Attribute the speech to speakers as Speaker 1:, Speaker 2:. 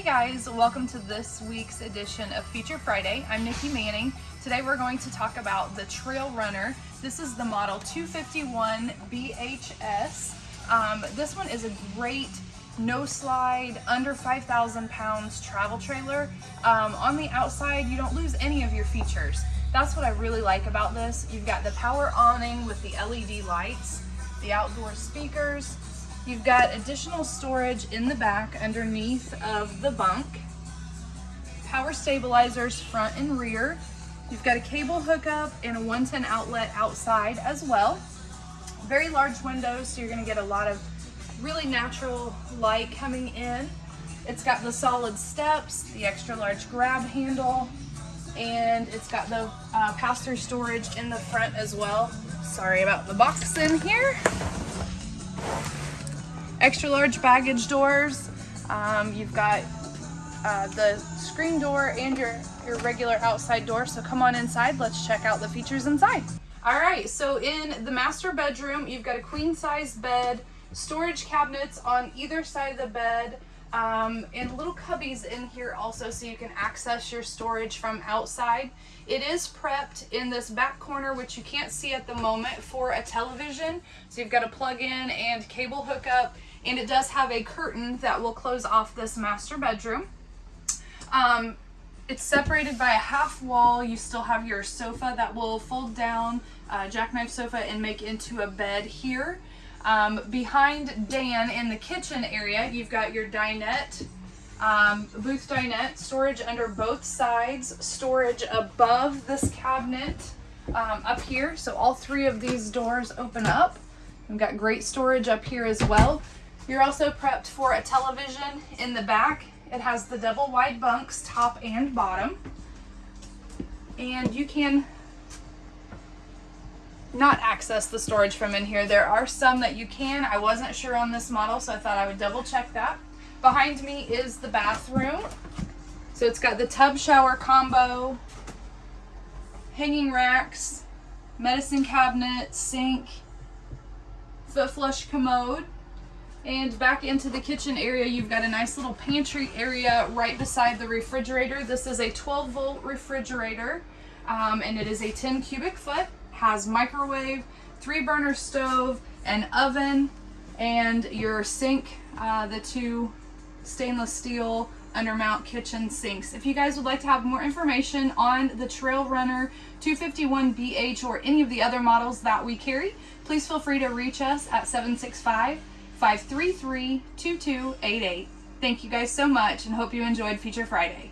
Speaker 1: Hey guys, welcome to this week's edition of Feature Friday. I'm Nikki Manning. Today we're going to talk about the Trail Runner. This is the model 251 BHS. Um, this one is a great no slide, under 5,000 pounds travel trailer. Um, on the outside, you don't lose any of your features. That's what I really like about this. You've got the power awning with the LED lights, the outdoor speakers, You've got additional storage in the back underneath of the bunk. Power stabilizers front and rear. You've got a cable hookup and a 110 outlet outside as well. Very large windows, so you're gonna get a lot of really natural light coming in. It's got the solid steps, the extra large grab handle, and it's got the uh, pass-through storage in the front as well. Sorry about the box in here extra large baggage doors. Um, you've got uh, the screen door and your, your regular outside door. So come on inside, let's check out the features inside. All right, so in the master bedroom, you've got a queen size bed, storage cabinets on either side of the bed, um, and little cubbies in here also so you can access your storage from outside. It is prepped in this back corner, which you can't see at the moment, for a television. So you've got a plug in and cable hookup and it does have a curtain that will close off this master bedroom. Um, it's separated by a half wall. You still have your sofa that will fold down, uh, jackknife sofa, and make into a bed here. Um, behind Dan in the kitchen area, you've got your dinette, um, booth dinette, storage under both sides, storage above this cabinet um, up here. So all three of these doors open up. We've got great storage up here as well. You're also prepped for a television in the back. It has the double wide bunks, top and bottom. And you can not access the storage from in here. There are some that you can. I wasn't sure on this model, so I thought I would double check that. Behind me is the bathroom. So it's got the tub shower combo, hanging racks, medicine cabinet, sink, foot flush commode. And back into the kitchen area, you've got a nice little pantry area right beside the refrigerator. This is a 12 volt refrigerator um, and it is a 10 cubic foot, has microwave, three burner stove, an oven, and your sink, uh, the two stainless steel undermount kitchen sinks. If you guys would like to have more information on the Trail Runner 251BH or any of the other models that we carry, please feel free to reach us at 765 533 2288. Thank you guys so much and hope you enjoyed Feature Friday.